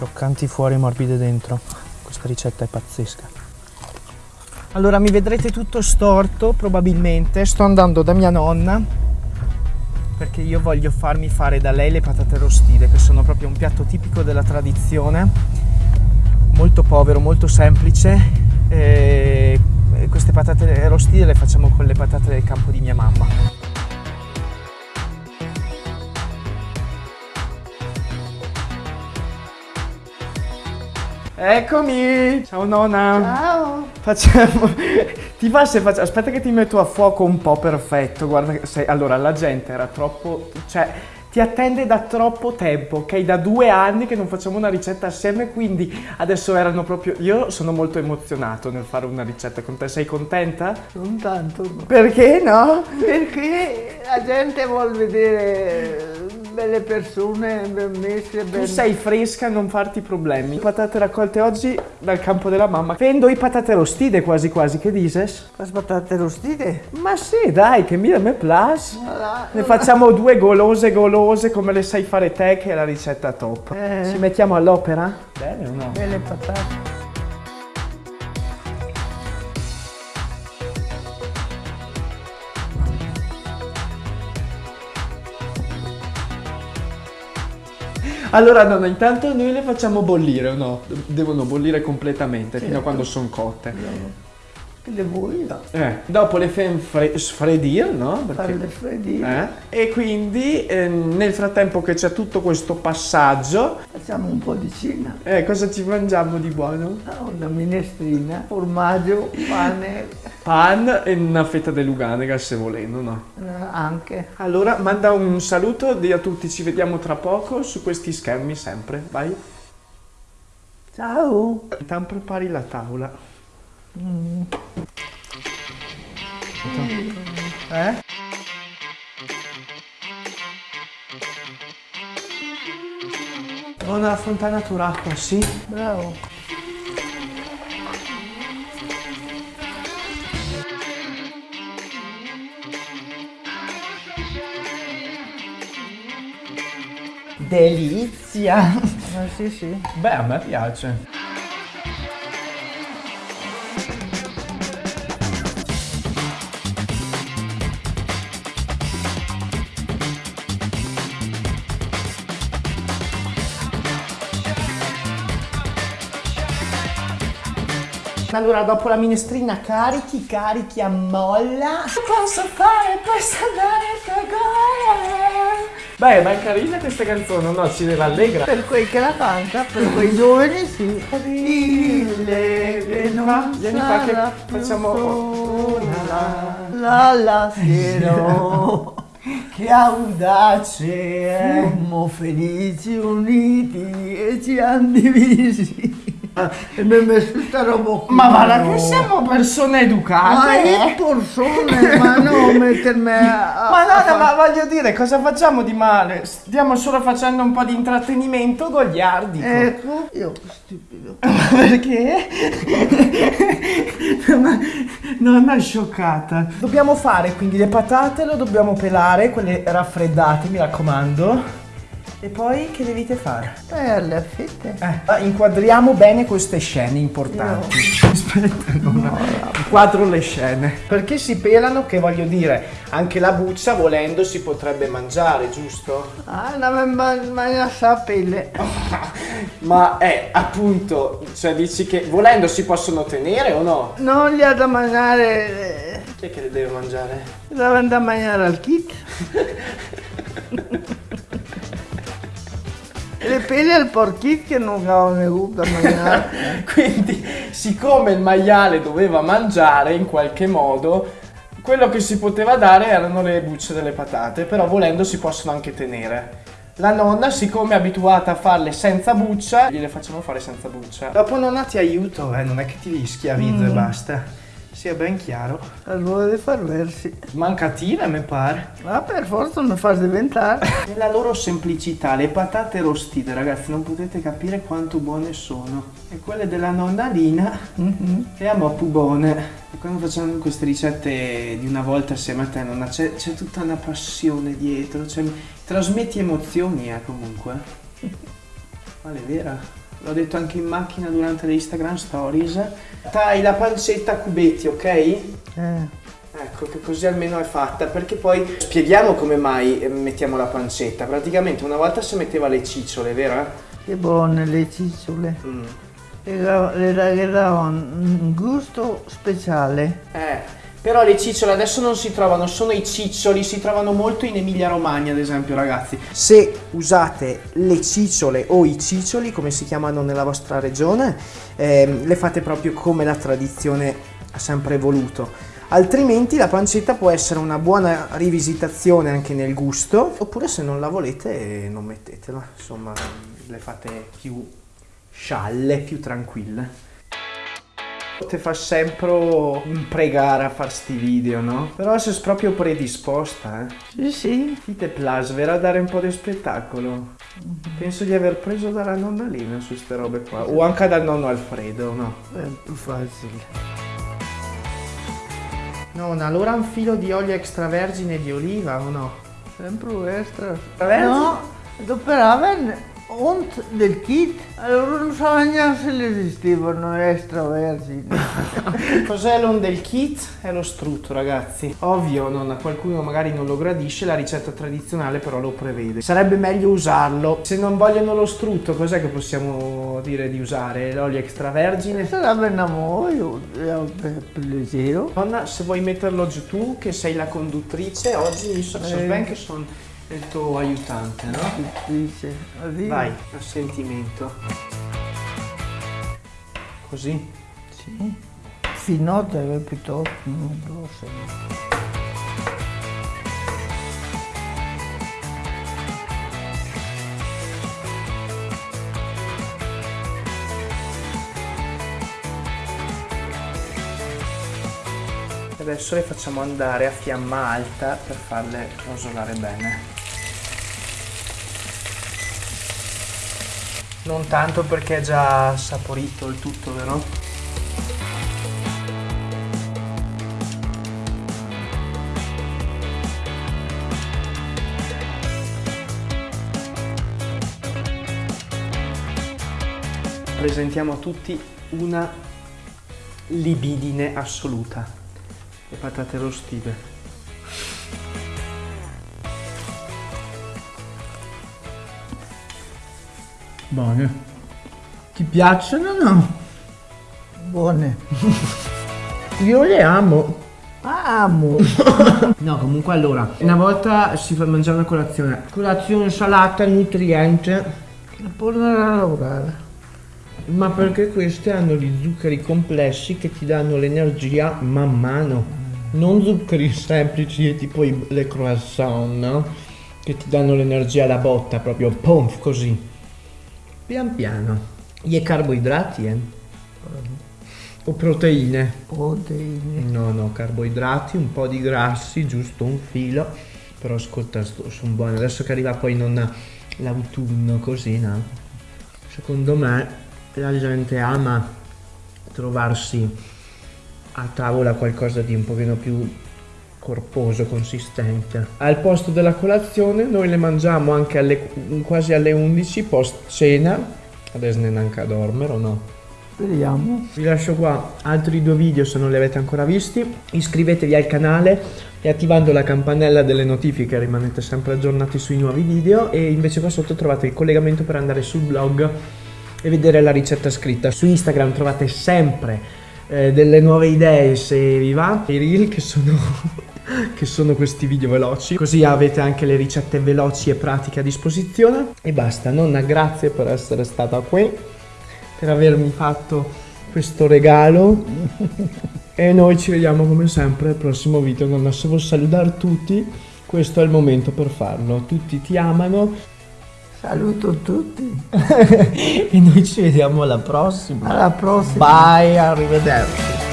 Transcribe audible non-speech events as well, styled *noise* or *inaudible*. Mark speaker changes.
Speaker 1: Croccanti fuori, morbide dentro. Questa ricetta è pazzesca. Allora mi vedrete tutto storto probabilmente. Sto andando da mia nonna perché io voglio farmi fare da lei le patate rostite che sono proprio un piatto tipico della tradizione. Molto povero, molto semplice. E queste patate rostite le facciamo con le patate del campo di mia mamma. Eccomi! Ciao nonna!
Speaker 2: Ciao!
Speaker 1: Facciamo... *laughs* Ti va se faccio... Aspetta che ti metto a fuoco un po' perfetto. Guarda, sei... allora la gente era troppo... Cioè, ti attende da troppo tempo, ok? Da due anni che non facciamo una ricetta assieme, quindi adesso erano proprio... Io sono molto emozionato nel fare una ricetta con te. Sei contenta?
Speaker 2: Non tanto.
Speaker 1: Perché no?
Speaker 2: Perché la gente vuole vedere belle persone, ben messe, ben...
Speaker 1: Tu sei fresca, non farti problemi. Patate raccolte oggi dal campo della mamma. Vendo i patate rostite quasi quasi, che dices?
Speaker 2: Le patate rostite?
Speaker 1: Ma sì, dai, che mi me plus. Ne facciamo due golose golose come le sai fare te, che è la ricetta top.
Speaker 2: Eh.
Speaker 1: Ci mettiamo all'opera? Bene o no?
Speaker 2: Belle patate.
Speaker 1: Allora, no, no, intanto noi le facciamo bollire o no? Devono bollire completamente fino a
Speaker 2: Certo.
Speaker 1: quando sono cotte.
Speaker 2: No.
Speaker 1: Eh, dopo le fai fre- sfredire, no?
Speaker 2: Farle freddire.
Speaker 1: Eh? E quindi eh, nel frattempo che c'è tutto questo passaggio,
Speaker 2: Facciamo un po' di cena.
Speaker 1: eh, cosa ci mangiamo di buono?
Speaker 2: Ah, Una minestrina, formaggio, pane,
Speaker 1: Pan e una fetta di luganega se volendo, no?
Speaker 2: eh, anche.
Speaker 1: Allora, manda un saluto, a tutti, ci vediamo tra poco su questi schermi sempre, vai.
Speaker 2: Ciao!
Speaker 1: Intanto prepari la tavola. Eh? Buona fontanatura acqua, sì?
Speaker 2: Bravo!
Speaker 1: Delizia!
Speaker 2: Ma sì, sì.
Speaker 1: Beh, a me piace. Allora, dopo la minestrina carichi, carichi a molla. Posso fare questa Beh, ma è carina questa canzone, no? Ci rallegra.
Speaker 2: Per quei che la canta, per quei giovani sì. Dille che non
Speaker 1: Vieni qua che facciamo
Speaker 2: sola. La la sera. *laughs*
Speaker 1: Che audace è.
Speaker 2: Siamo felici uniti e ci hanno divisi. E mi ha messo questa roba qui.
Speaker 1: Ma guarda che siamo persone
Speaker 2: Ma
Speaker 1: educate.
Speaker 2: io persone, ma non *laughs* mettermi a...
Speaker 1: Ma no, no, ma voglio dire, cosa facciamo di male? Stiamo solo facendo un po' di intrattenimento goliardico.
Speaker 2: Ecco, io stupido. *laughs*
Speaker 1: Perché? Ma nonna è scioccata. Dobbiamo fare quindi le patate, lo dobbiamo pelare, quelle raffreddate, mi raccomando. E poi che dovete fare?
Speaker 2: Eh, le fette.
Speaker 1: Eh, inquadriamo bene queste scene importanti. *laughs* Aspetta, nonna. Inquadro le scene. Perché si pelano? Che voglio dire, anche la buccia volendo si potrebbe mangiare, giusto?
Speaker 2: Ah, non mi mangia sa pelle. *laughs*
Speaker 1: Ma è appunto, cioè dici che volendo si possono tenere o no?
Speaker 2: Non gli ha da mangiare... eh,
Speaker 1: Chi è che le deve mangiare?
Speaker 2: Deve andare a mangiare al kit. *laughs* Le pelle al porchit che non avevano gusto a mangiare. *laughs*
Speaker 1: Quindi, siccome il maiale doveva mangiare in qualche modo, quello che si poteva dare erano le bucce delle patate, però volendo si possono anche tenere. La nonna, siccome è abituata a farle senza buccia, gliele facciamo fare senza buccia. Dopo nonna ti aiuto, eh, non è che ti schiavizzo e basta. Sia ben chiaro.
Speaker 2: Allora di far versi.
Speaker 1: Mancatina, mi pare.
Speaker 2: Ma per forza mi fa diventare. *laughs*
Speaker 1: Nella loro semplicità, le patate rostite, ragazzi, non potete capire quanto buone sono. E quelle della nonna Lina, le amo più buone. E quando facciamo queste ricette di una volta assieme a te, nonna, c'è, c'è tutta una passione dietro, cioè, trasmetti emozioni, eh, comunque. *laughs* Ma è vera? L'ho detto anche in macchina durante le Instagram stories. Tagli la pancetta a cubetti, ok? Eh. Ecco, che così almeno è fatta, perché poi spieghiamo come mai eh, mettiamo la pancetta. Praticamente una volta si metteva le cicciole, vero?
Speaker 2: Che buone le cicciole. Mm. Le, le davano un gusto speciale.
Speaker 1: Eh, però le cicciole adesso non si trovano, sono i ciccioli, si trovano molto in Emilia Romagna ad esempio ragazzi. Se usate le cicciole o i ciccioli come si chiamano nella vostra regione, eh, le fate proprio come la tradizione ha sempre voluto. Altrimenti la pancetta può essere una buona rivisitazione anche nel gusto, oppure se non la volete non mettetela, insomma le fate più scialle, più tranquille. Te fa sempre pregare a fare sti video, no? Però sei proprio predisposta, eh?
Speaker 2: Sì, sì.
Speaker 1: Ti te place, verrà a dare un po' di spettacolo. Mm-hmm. Penso di aver preso dalla nonna Lina su queste robe qua. O anche dal nonno Alfredo, no?
Speaker 2: È più facile.
Speaker 1: Nonna, allora un filo di olio extravergine di oliva o no?
Speaker 2: Sempre extra. No, dopo la und del kit, allora non so neanche se esistevano extravergini. *laughs*
Speaker 1: Cos'è l'on del kit? È lo strutto ragazzi. Ovvio, non, qualcuno magari non lo gradisce, la ricetta tradizionale però lo prevede. Sarebbe meglio usarlo. Se non vogliono lo strutto, cos'è che possiamo dire di usare? L'olio extravergine?
Speaker 2: Sarebbe un amore, leggero.
Speaker 1: Nonna, se vuoi metterlo giù tu, che sei la conduttrice, oggi mi so, eh. ben che sono il tuo aiutante, no?
Speaker 2: Dice,
Speaker 1: Vai, a sentimento. Così?
Speaker 2: Sì. Finote piuttosto grosso.
Speaker 1: Adesso le facciamo andare a fiamma alta per farle rosolare bene. Non tanto perché è già saporito il tutto, vero? Presentiamo a tutti una libidine assoluta. Le patate rostite.
Speaker 2: Buone. Ti piacciono o no?
Speaker 1: Buone. Io le amo.
Speaker 2: Amo. *laughs*
Speaker 1: no, comunque allora, una volta si fa mangiare una colazione. Colazione salata, nutriente.
Speaker 2: La tornare a lavorare.
Speaker 1: Ma perché queste hanno gli zuccheri complessi che ti danno l'energia man mano. Non zuccheri semplici tipo le croissant, no? Che ti danno l'energia alla botta, proprio pom, così. Pian piano. Gli carboidrati, eh? O proteine?
Speaker 2: Proteine.
Speaker 1: No, no, carboidrati, un po' di grassi, giusto un filo. Però ascolta, sono buoni. Adesso che arriva poi non l'autunno così, no? Secondo me la gente ama trovarsi a tavola qualcosa di un pochino più corposo, consistente. Al posto della colazione noi le mangiamo anche alle, quasi alle 11 post cena. Adesso ne neanche a dormire o no?
Speaker 2: Speriamo.
Speaker 1: Vi lascio qua altri due video se non li avete ancora visti. Iscrivetevi al canale e attivando la campanella delle notifiche rimanete sempre aggiornati sui nuovi video e invece qua sotto trovate il collegamento per andare sul blog e vedere la ricetta scritta. Su Instagram trovate sempre eh, delle nuove idee se vi va, i reel che sono che sono questi video veloci. Così avete anche le ricette veloci e pratiche a disposizione. E basta nonna grazie per essere stata qui per avermi fatto questo regalo. E noi ci vediamo come sempre al prossimo video nonna. Se vuoi salutare tutti questo è il momento per farlo. Tutti ti amano.
Speaker 2: Saluto tutti. *laughs*
Speaker 1: E noi ci vediamo alla prossima.
Speaker 2: Alla prossima.
Speaker 1: Bye arrivederci